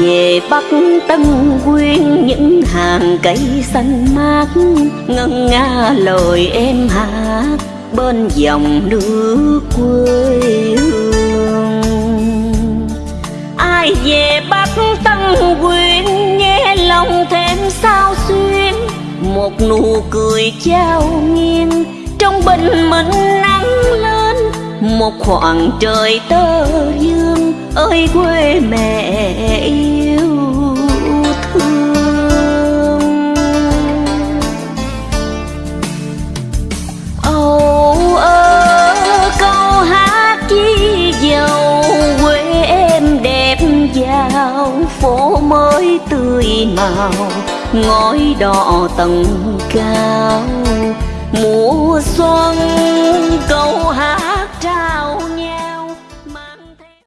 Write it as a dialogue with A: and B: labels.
A: về bắc tân quyên, những hàng cây xanh mát, ngân nga lời em hát bên dòng nước quê hương. Ai về bắc tân quyên, nghe lòng thêm sao xuyên, một nụ cười trao nghiêng. Trong bình minh nắng lên, một khoảng trời tơ dương ơi, quê mẹ yêu thương. Âu ơ, câu hát chi dầu quê em đẹp giao phố mới tươi màu, ngói đỏ tầng cao. Mùa xuân, câu